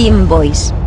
Team Boys.